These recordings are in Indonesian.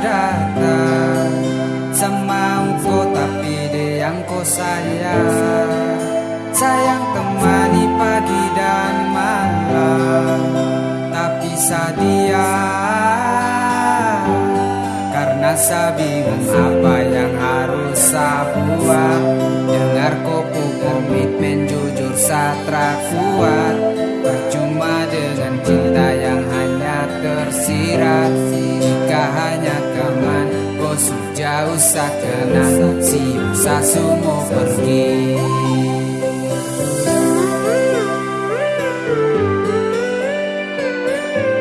datang. Semau kau tapi dia yang kau sayang. Sayang temani pagi dan malam. Tapi sadia Karena saya bingung apa yang harus saya buat. Dengar kopu komitmen jujur satra kuat usah kenal si Sasumo pergi.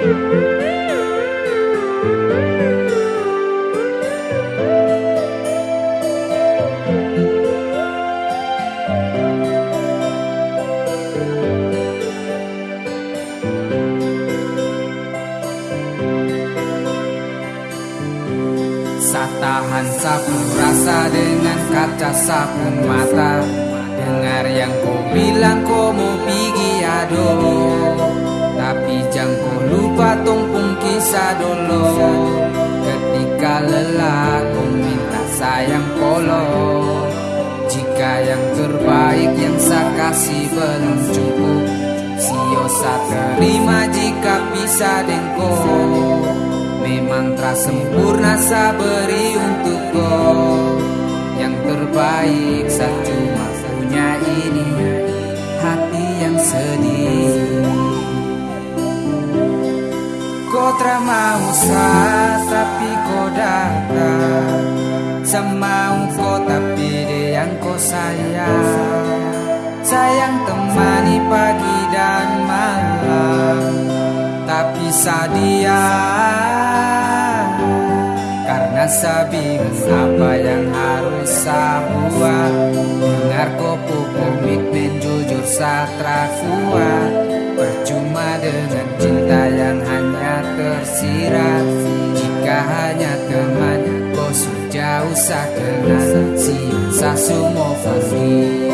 thank you Tahan sapu rasa dengan kaca sapu mata. Dengar yang kau bilang kau mau pergi aduh. Tapi jangan kau lupa tumpung kisah dulu. Ketika lelah kau minta sayang polo. Jika yang terbaik yang saya kasih belum cukup. Siosa terima jika bisa dengkau Tak sempurna saya beri untuk kau. Yang terbaik saya cuma punya ini Hati yang sedih. Kau tak mau tapi kau datang. Semau kau tapi dia yang kau sayang. Sayang temani pagi dan malam. Tapi sadia Saya bingung apa yang harus saya buat. Dengar kopu komitmen jujur satra kuat. Percuma dengan cinta yang hanya tersirat. Jika hanya teman kau sudah usah kenal. Si semua pergi